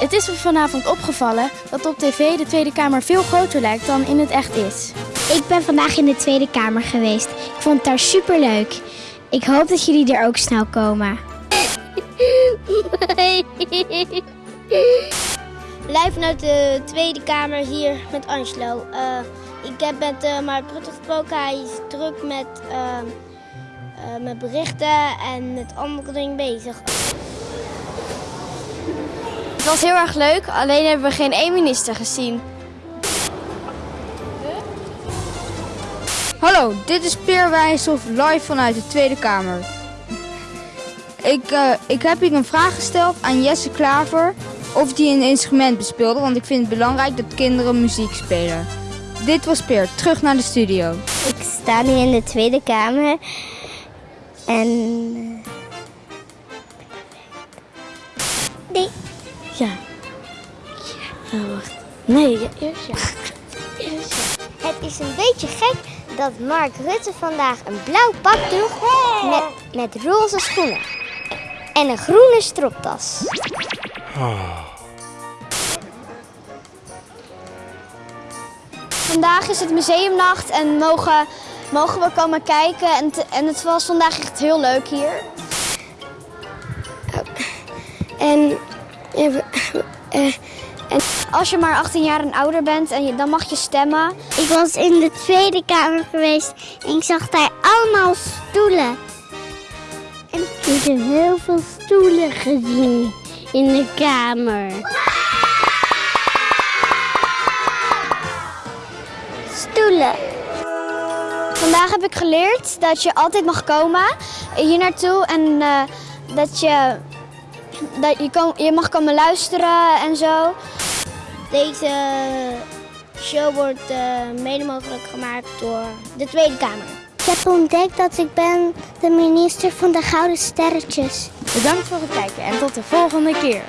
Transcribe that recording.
Het is me vanavond opgevallen dat op tv de Tweede Kamer veel groter lijkt dan in het echt is. Ik ben vandaag in de Tweede Kamer geweest. Ik vond het daar super leuk. Ik hoop dat jullie er ook snel komen. Live vanuit de Tweede Kamer hier met Angelo. Uh, ik heb met uh, Mark Rutte gesproken. Hij is druk met, uh, uh, met berichten en met andere dingen bezig. Het was heel erg leuk, alleen hebben we geen één minister gezien. Hallo, dit is Peer Wijshoff live vanuit de Tweede Kamer. Ik, uh, ik heb hier een vraag gesteld aan Jesse Klaver of die een instrument bespeelde, want ik vind het belangrijk dat kinderen muziek spelen. Dit was Peer, terug naar de studio. Ik sta nu in de Tweede Kamer en... Ja. Ja, oh, wacht. Nee, ja, eerst ja. Eerst ja. Het is een beetje gek dat Mark Rutte vandaag een blauw pak droeg met, met roze schoenen. En een groene stropdas. Vandaag is het museumnacht en mogen, mogen we komen kijken. En, en het was vandaag echt heel leuk hier. En, en als je maar 18 jaar en ouder bent, en je, dan mag je stemmen. Ik was in de Tweede Kamer geweest en ik zag daar allemaal stoelen. En ik heb heel veel stoelen gezien in de kamer. Stoelen. Vandaag heb ik geleerd dat je altijd mag komen hier naartoe en uh, dat je, dat je, kom, je mag komen luisteren en zo. Deze show wordt uh, mede mogelijk gemaakt door de Tweede Kamer. Ik heb ontdekt dat ik ben de minister van de Gouden Sterretjes. Bedankt voor het kijken en tot de volgende keer.